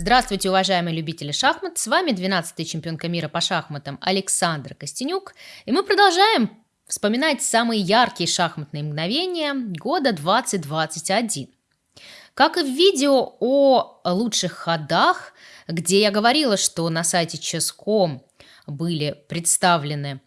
Здравствуйте, уважаемые любители шахмат! С вами 12-й чемпионка мира по шахматам Александр Костенюк. И мы продолжаем вспоминать самые яркие шахматные мгновения года 2021. Как и в видео о лучших ходах, где я говорила, что на сайте Chess.com были представлены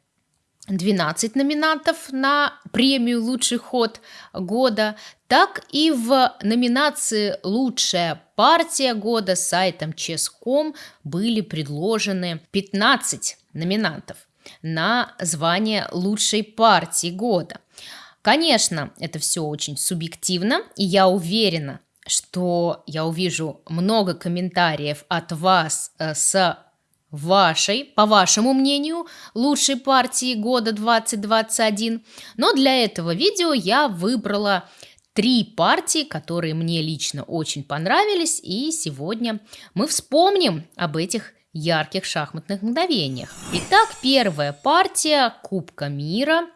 12 номинантов на премию «Лучший ход года», так и в номинации «Лучшая партия года» сайтом Chess.com были предложены 15 номинантов на звание «Лучшей партии года». Конечно, это все очень субъективно, и я уверена, что я увижу много комментариев от вас э, с вашей, по вашему мнению, лучшей партии года 2021. Но для этого видео я выбрала три партии, которые мне лично очень понравились, и сегодня мы вспомним об этих ярких шахматных мгновениях. Итак, первая партия Кубка мира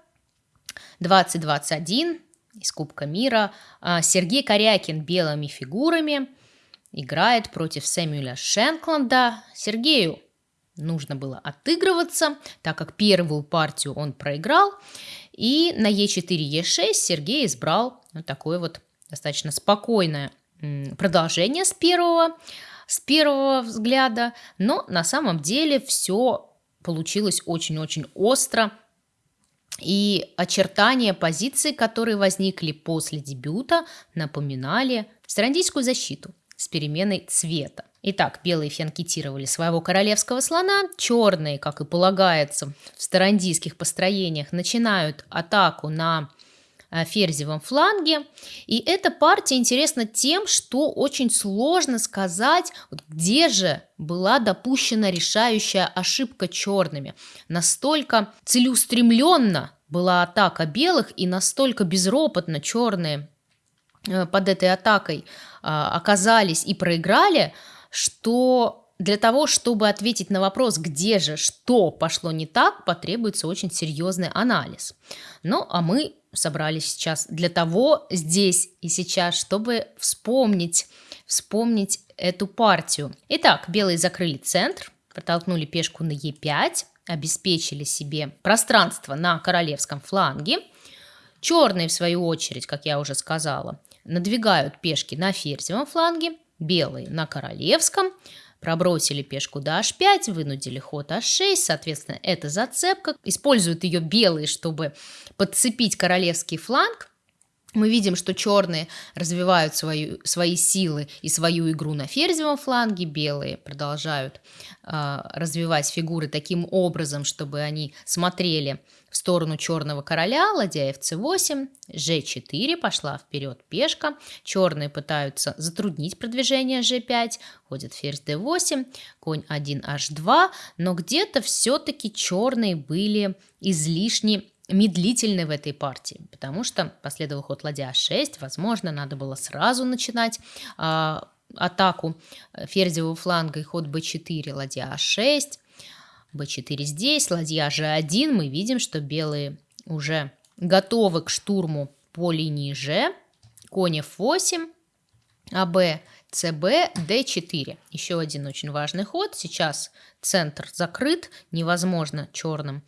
2021 из Кубка мира. А, Сергей Корякин белыми фигурами играет против Сэмюэля Шенкланда. Сергею нужно было отыгрываться, так как первую партию он проиграл. И на Е4, Е6 Сергей избрал вот такое вот достаточно спокойное продолжение с первого, с первого взгляда. Но на самом деле все получилось очень-очень остро. И очертания позиций, которые возникли после дебюта, напоминали сарандийскую защиту с переменой цвета. Итак, белые фианкетировали своего королевского слона, черные, как и полагается в старандийских построениях, начинают атаку на э, ферзевом фланге. И эта партия интересна тем, что очень сложно сказать, где же была допущена решающая ошибка черными. Настолько целеустремленно была атака белых и настолько безропотно черные э, под этой атакой а, оказались и проиграли – что для того, чтобы ответить на вопрос, где же, что пошло не так, потребуется очень серьезный анализ. Ну, а мы собрались сейчас для того, здесь и сейчас, чтобы вспомнить, вспомнить эту партию. Итак, белые закрыли центр, протолкнули пешку на Е5, обеспечили себе пространство на королевском фланге. Черные, в свою очередь, как я уже сказала, надвигают пешки на ферзевом фланге, белые на королевском, пробросили пешку до h5, вынудили ход h6, соответственно, это зацепка. Используют ее белые, чтобы подцепить королевский фланг. Мы видим, что черные развивают свою, свои силы и свою игру на ферзевом фланге, белые продолжают э, развивать фигуры таким образом, чтобы они смотрели в сторону черного короля, ладья f8, g4, пошла вперед пешка, черные пытаются затруднить продвижение g5, ходит ферзь d8, конь 1 h2, но где-то все-таки черные были излишне медлительны в этой партии, потому что последовал ход ладья 6, возможно, надо было сразу начинать э, атаку ферзевого фланга и ход b4, ладья а6, b4 здесь, ладья g1, мы видим, что белые уже готовы к штурму по линии g, конь f8, АБ, ЦБ, d4. Еще один очень важный ход. Сейчас центр закрыт, невозможно черным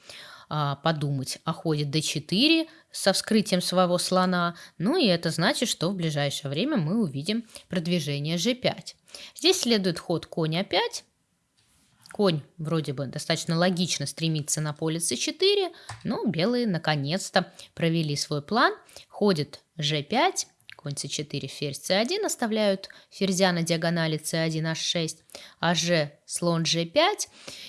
а, подумать о ходе d4 со вскрытием своего слона. Ну и это значит, что в ближайшее время мы увидим продвижение g5. Здесь следует ход конь a5. Конь вроде бы достаточно логично стремится на поле c4, но белые наконец-то провели свой план. Ходит g5, конь c4, ферзь c1 оставляют ферзя на диагонали c1, h6, аж слон g5.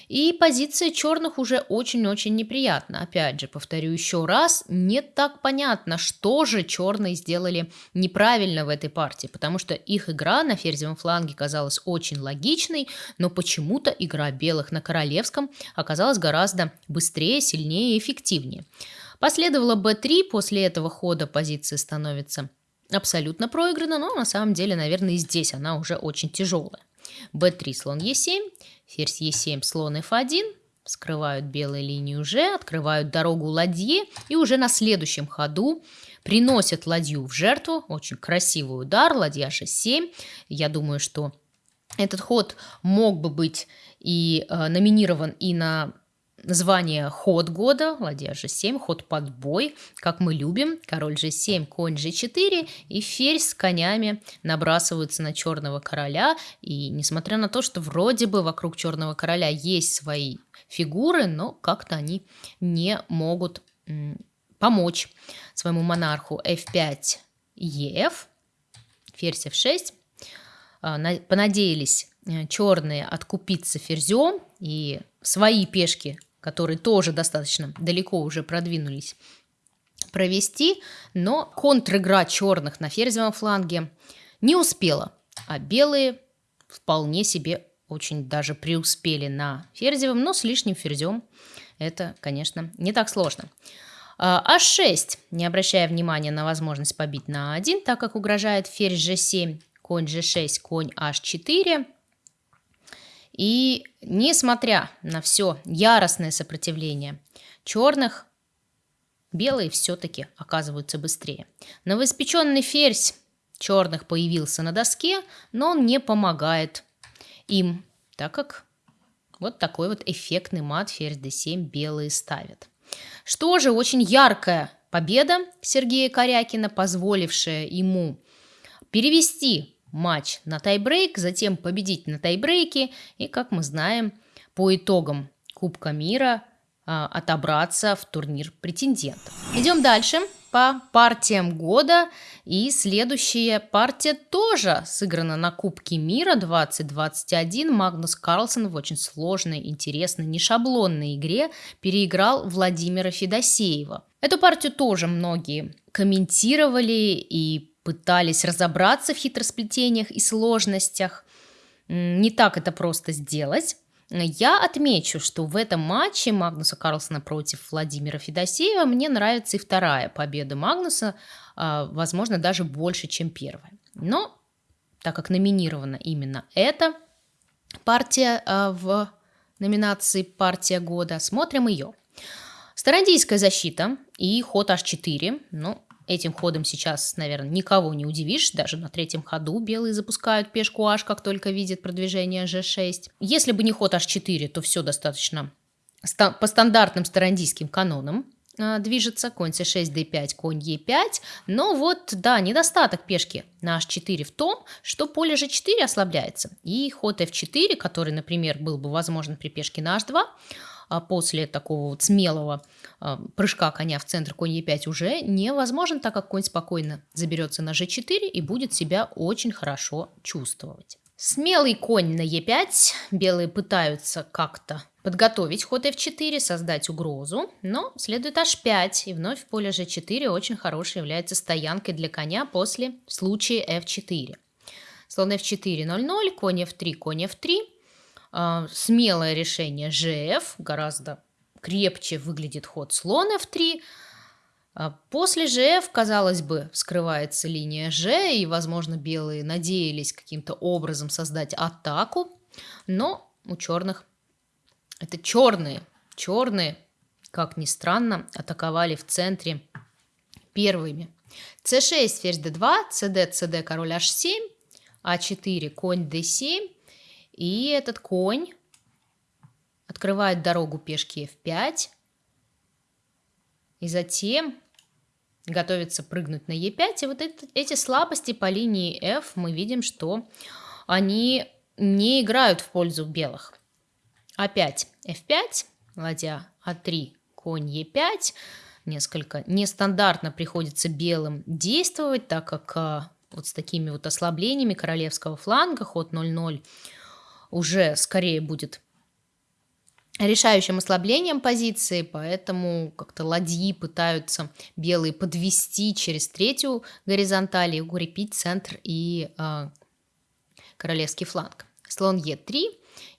И позиция черных уже очень-очень неприятна. Опять же, повторю еще раз, не так понятно, что же черные сделали неправильно в этой партии, потому что их игра на ферзевом фланге казалась очень логичной, но почему-то игра белых на королевском оказалась гораздо быстрее, сильнее и эффективнее. Последовало b3, после этого хода позиция становится абсолютно проиграна, но на самом деле, наверное, и здесь она уже очень тяжелая. b3, слон e7, ферзь e7, слон f1, скрывают белую линию g, открывают дорогу ладье и уже на следующем ходу приносят ладью в жертву. Очень красивый удар, ладья g7. Я думаю, что Этот ход мог бы быть и э, номинирован и на звание ход года, ладья g7, ход под бой, как мы любим, король g7, конь g4 и ферзь с конями набрасываются на черного короля. И несмотря на то, что вроде бы вокруг черного короля есть свои фигуры, но как-то они не могут помочь своему монарху f5, ef, ферзь f6. А, понадеялись э, черные откупиться ферзем и свои пешки которые тоже достаточно далеко уже продвинулись, провести, но контр-игра черных на ферзевом фланге не успела, а белые вполне себе очень даже преуспели на ферзевом, но с лишним ферзем это, конечно, не так сложно. А6, не обращая внимания на возможность побить на 1, так как угрожает ферзь g7, конь g6, конь h4, и несмотря на все яростное сопротивление черных, белые все-таки оказываются быстрее. Новоиспеченный ферзь черных появился на доске, но он не помогает им, так как вот такой вот эффектный мат ферзь d7 белые ставят. Что же, очень яркая победа Сергея Корякина, позволившая ему перевести матч на тайбрейк, затем победить на тайбрейке и, как мы знаем, по итогам Кубка мира а, отобраться в турнир претендентов. Идем дальше по партиям года. И следующая партия тоже сыграна на Кубке мира 2021. Магнус Карлсон в очень сложной, интересной, нешаблонной игре переиграл Владимира Федосеева. Эту партию тоже многие комментировали и пытались разобраться в хитросплетениях и сложностях. Не так это просто сделать. Я отмечу, что в этом матче Магнуса Карлсона против Владимира Федосеева мне нравится и вторая победа Магнуса, а, возможно, даже больше, чем первая. Но так как номинирована именно эта партия а, в номинации «Партия года», смотрим ее. Старандийская защита и ход h4, ну, Этим ходом сейчас, наверное, никого не удивишь. Даже на третьем ходу белые запускают пешку h, как только видят продвижение g6. Если бы не ход h4, то все достаточно по стандартным старандийским канонам а, движется, конь c6, d5, конь e5. Но вот, да, недостаток пешки на h4 в том, что поле g4 ослабляется. И ход f4, который, например, был бы возможен при пешке на h2, а после такого вот смелого а, прыжка коня в центр конь e5 уже невозможен, так как конь спокойно заберется на g4 и будет себя очень хорошо чувствовать. Смелый конь на e5, белые пытаются как-то подготовить ход f4, создать угрозу, но следует h5, и вновь поле g4 очень хорошей является стоянкой для коня после случая f4. Слон f4, 0-0, конь f3, конь f3, а, смелое решение GF, гораздо крепче выглядит ход слон F3. А после GF, казалось бы, вскрывается линия G, и, возможно, белые надеялись каким-то образом создать атаку, но у черных это черные, черные, как ни странно, атаковали в центре первыми. c6, ферзь d2, cd, cd, король h7, а4, конь d7, и этот конь открывает дорогу пешки f5. И затем готовится прыгнуть на e5. И вот это, эти слабости по линии f мы видим, что они не играют в пользу белых. Опять f5, ладья а3, конь e5. Несколько нестандартно приходится белым действовать, так как а, вот с такими вот ослаблениями королевского фланга, ход 0-0, уже скорее будет решающим ослаблением позиции, поэтому как-то ладьи пытаются белые подвести через третью горизонталь и укрепить центр и э, королевский фланг. Слон Е3,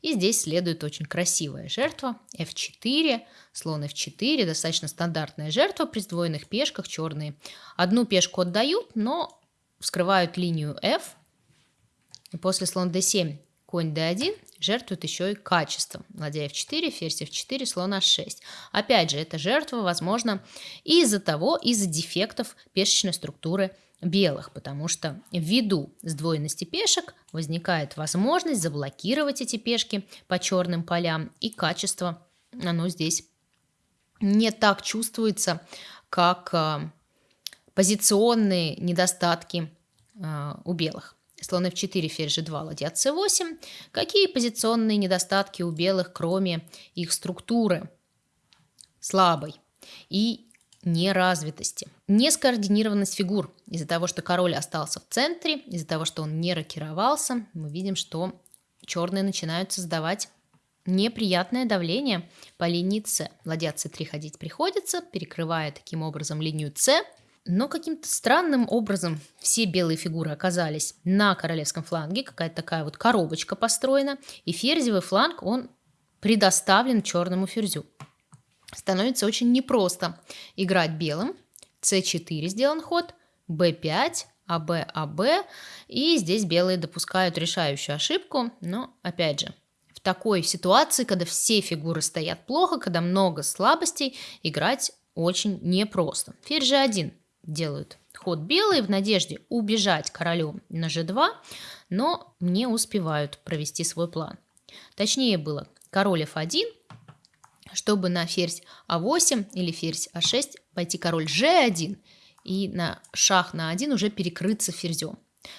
и здесь следует очень красивая жертва F4, слон F4, достаточно стандартная жертва при сдвоенных пешках, черные. Одну пешку отдают, но вскрывают линию F, и после слон D7 Конь d1 жертвует еще и качеством. Ладья f4, ферзь f4, слон h6. Опять же, эта жертва возможно из-за того, из-за дефектов пешечной структуры белых, потому что ввиду сдвоенности пешек возникает возможность заблокировать эти пешки по черным полям, и качество, оно здесь не так чувствуется, как а, позиционные недостатки а, у белых. Слон f4, ферзь g2, ладья c8. Какие позиционные недостатки у белых, кроме их структуры слабой и неразвитости? Нескоординированность фигур. Из-за того, что король остался в центре, из-за того, что он не рокировался, мы видим, что черные начинают создавать неприятное давление по линии С. Ладья c3 ходить приходится, перекрывая таким образом линию С. Но каким-то странным образом все белые фигуры оказались на королевском фланге, какая-то такая вот коробочка построена, и ферзевый фланг, он предоставлен черному ферзю. Становится очень непросто играть белым. c4 сделан ход, b5, АБ, АБ, и здесь белые допускают решающую ошибку, но опять же, в такой ситуации, когда все фигуры стоят плохо, когда много слабостей, играть очень непросто. Ферзь g1 делают ход белые в надежде убежать королю на g2, но не успевают провести свой план. Точнее было король f1, чтобы на ферзь а8 или ферзь а6 пойти король g1 и на шах на 1 уже перекрыться ферзем.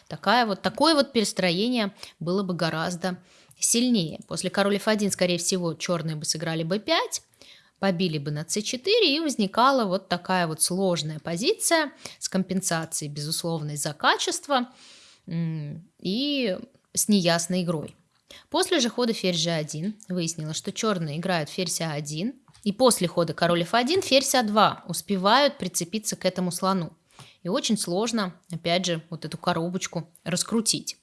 Такая вот, такое вот перестроение было бы гораздо сильнее. После король f1, скорее всего, черные бы сыграли b5, побили бы на c4, и возникала вот такая вот сложная позиция с компенсацией, безусловной за качество и с неясной игрой. После же хода ферзь g1 выяснилось, что черные играют ферзь а1, и после хода король f1 ферзь а2 успевают прицепиться к этому слону. И очень сложно, опять же, вот эту коробочку раскрутить.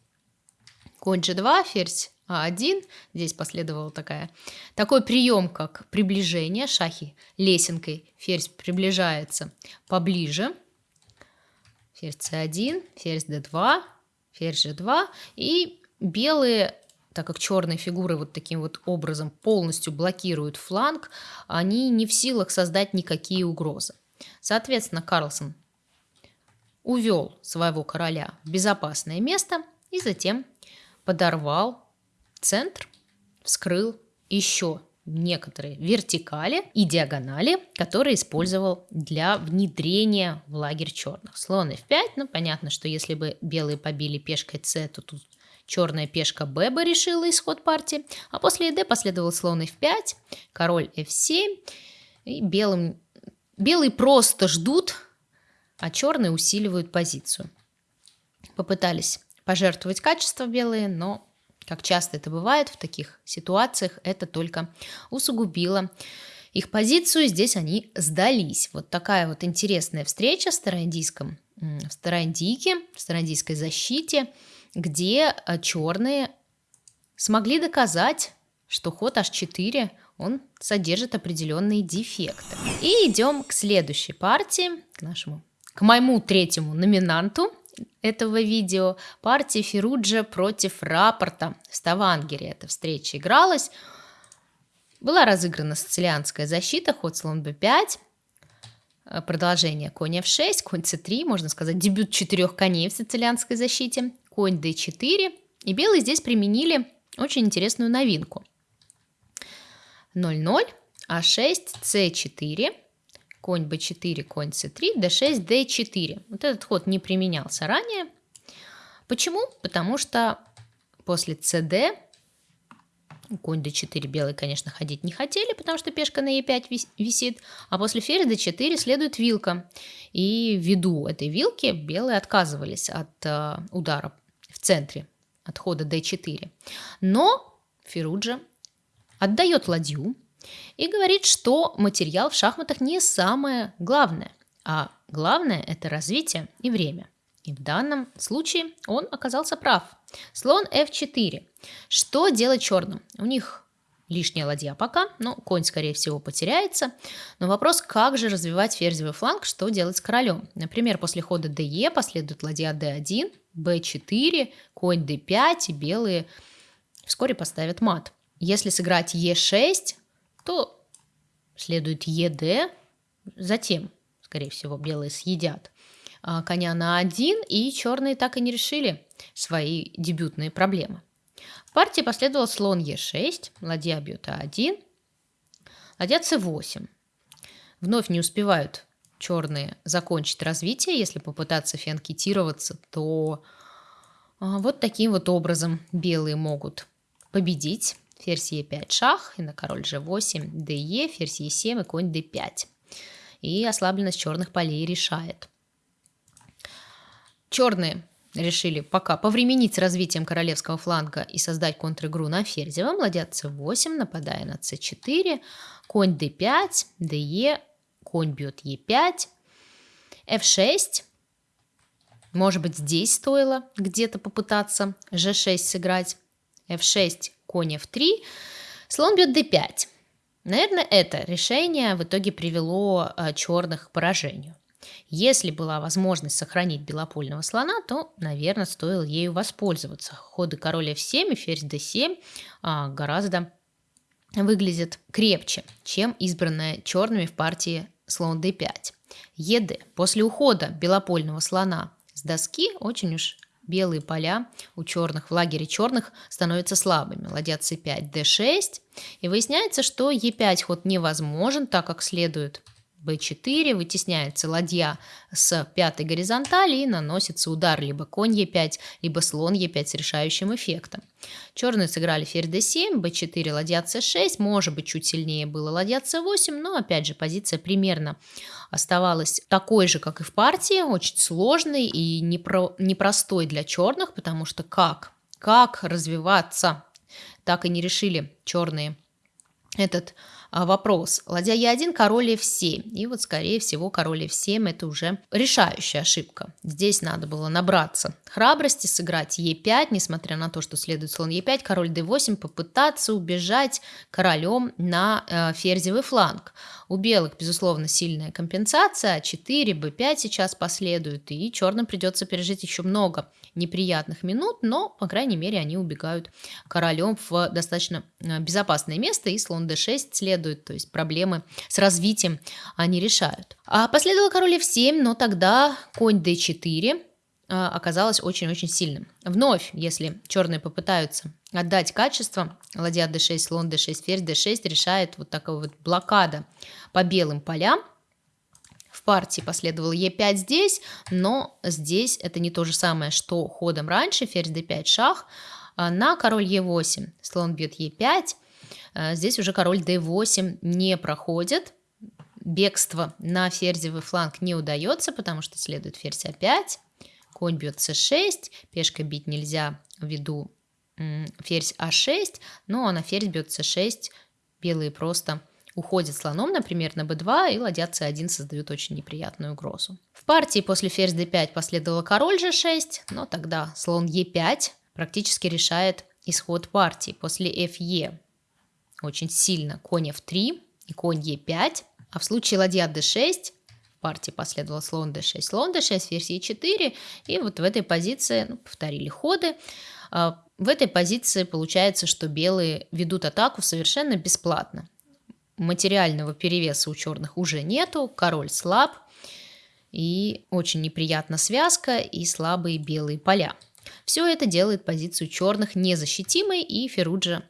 Конь g2, ферзь а1. Здесь последовала такая, такой прием, как приближение шахи лесенкой. Ферзь приближается поближе. Ферзь c1, ферзь d2, ферзь g2. И белые, так как черные фигуры вот таким вот образом полностью блокируют фланг, они не в силах создать никакие угрозы. Соответственно, Карлсон увел своего короля в безопасное место и затем подорвал центр вскрыл еще некоторые вертикали и диагонали, которые использовал для внедрения в лагерь черных. Слон f5, ну понятно, что если бы белые побили пешкой c, то тут черная пешка b бы решила исход партии, а после d последовал слон f5, король f7, и белым, белые просто ждут, а черные усиливают позицию. Попытались пожертвовать качество белые, но как часто это бывает в таких ситуациях, это только усугубило их позицию. Здесь они сдались. Вот такая вот интересная встреча в староиндийском, в староиндийке, в староиндийской защите, где а, черные смогли доказать, что ход h4 он содержит определенные дефекты. И идем к следующей партии, к нашему, к моему третьему номинанту этого видео партия Феруджа против рапорта в Ставангере. Эта встреча игралась. Была разыграна сицилианская защита, ход слон b5, э, продолжение конь f6, конь c3, можно сказать, дебют четырех коней в сицилианской защите, конь d4. И белые здесь применили очень интересную новинку. 0-0, а6, c4, конь b4, конь c3, d6, d4. Вот этот ход не применялся ранее. Почему? Потому что после cd конь d4 белые, конечно, ходить не хотели, потому что пешка на e5 висит, а после ферзь d4 следует вилка. И ввиду этой вилки белые отказывались от э, удара в центре, от хода d4. Но Феруджа отдает ладью, и говорит, что материал в шахматах не самое главное, а главное – это развитие и время. И в данном случае он оказался прав. Слон f4. Что делать черным? У них лишняя ладья пока, но конь, скорее всего, потеряется. Но вопрос, как же развивать ферзевый фланг, что делать с королем? Например, после хода de последует ладья d1, b4, конь d5, и белые вскоре поставят мат. Если сыграть e6, то следует ЕД, затем, скорее всего, белые съедят а, коня на один, и черные так и не решили свои дебютные проблемы. В партии последовал слон Е6, ладья бьет А1, ладья С8. Вновь не успевают черные закончить развитие. Если попытаться фианкетироваться, то а, вот таким вот образом белые могут победить. Ферзь Е5 шах, и на король G8, ДЕ, ферзь Е7 и конь D5. И ослабленность черных полей решает. Черные решили пока повременить с развитием королевского фланга и создать контр-игру на ферзевом. Ладья c8, нападая на c4, конь d5, de, конь бьет e5, f6. Может быть, здесь стоило где-то попытаться g6 сыграть. f6, конь f3, слон бьет d5. Наверное, это решение в итоге привело э, черных к поражению. Если была возможность сохранить белопольного слона, то, наверное, стоило ею воспользоваться. Ходы король f7 и ферзь d7 а, гораздо выглядят крепче, чем избранная черными в партии слон d5. ед. После ухода белопольного слона с доски очень уж белые поля у черных в лагере черных становятся слабыми. Ладья c5, d6. И выясняется, что e5 ход невозможен, так как следует b4, вытесняется ладья с пятой горизонтали и наносится удар либо конь e5, либо слон e5 с решающим эффектом. Черные сыграли ферзь d7, b4, ладья c6, может быть чуть сильнее было ладья c8, но опять же позиция примерно оставалась такой же, как и в партии, очень сложной и непро непростой для черных, потому что как, как развиваться, так и не решили черные этот вопрос. Ладья Е1, король F7. И вот, скорее всего, король F7 это уже решающая ошибка. Здесь надо было набраться храбрости, сыграть Е5, несмотря на то, что следует слон Е5, король D8, попытаться убежать королем на э, ферзевый фланг. У белых, безусловно, сильная компенсация, 4, b5 сейчас последует, и черным придется пережить еще много неприятных минут, но, по крайней мере, они убегают королем в достаточно э, безопасное место, и слон d6 следует, то есть проблемы с развитием они решают. А последовал король f7, но тогда конь d4, а, оказалось очень-очень сильным. Вновь, если черные попытаются отдать качество, ладья d6, слон d6, ферзь d6 решает вот такая вот блокада по белым полям. Партии последовал e5 здесь, но здесь это не то же самое, что ходом раньше, ферзь d5, шах, а на король e8, слон бьет e5, а, здесь уже король d8 не проходит, бегство на ферзевый фланг не удается, потому что следует ферзь a5, конь бьет c6, пешка бить нельзя ввиду ферзь а6, но на ферзь бьет c6, белые просто уходят слоном, например, на b2, и ладья c1 создают очень неприятную угрозу. В партии после ферзь d5 последовала король g6, но тогда слон e5 практически решает исход партии. После fe очень сильно конь f3 и конь e5, а в случае ладья d6 партии последовал слон d6, слон d6, ферзь e4, и вот в этой позиции ну, повторили ходы. А, в этой позиции получается, что белые ведут атаку совершенно бесплатно. Материального перевеса у черных уже нету, король слаб, и очень неприятна связка и слабые белые поля. Все это делает позицию черных незащитимой, и Феруджа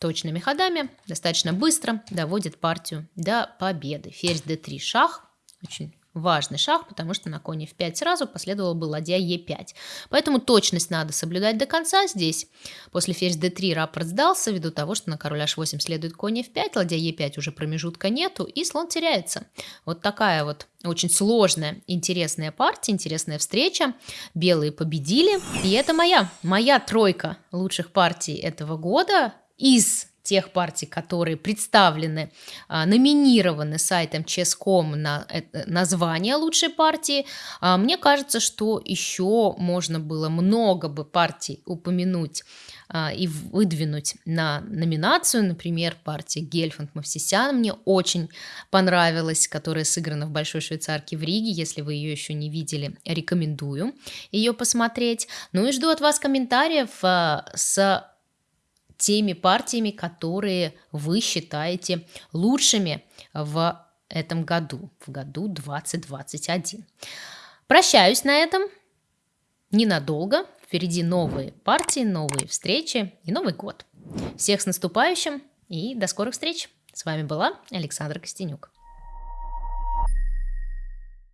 точными ходами достаточно быстро доводит партию до победы. Ферзь d3 шах, очень важный шаг, потому что на коне в 5 сразу последовала бы ладья Е5. Поэтому точность надо соблюдать до конца. Здесь после ферзь d3 рапорт сдался, ввиду того, что на король h8 следует конь f5, ладья Е5 уже промежутка нету, и слон теряется. Вот такая вот очень сложная, интересная партия, интересная встреча. Белые победили, и это моя, моя тройка лучших партий этого года из тех партий, которые представлены, а, номинированы сайтом Chess.com на э, название лучшей партии, а, мне кажется, что еще можно было много бы партий упомянуть а, и выдвинуть на номинацию, например, партия Гельфанд Мавсисян мне очень понравилась, которая сыграна в Большой Швейцарке в Риге, если вы ее еще не видели, рекомендую ее посмотреть. Ну и жду от вас комментариев с теми партиями, которые вы считаете лучшими в этом году, в году 2021. Прощаюсь на этом. Ненадолго. Впереди новые партии, новые встречи и Новый год. Всех с наступающим и до скорых встреч. С вами была Александра Костенюк.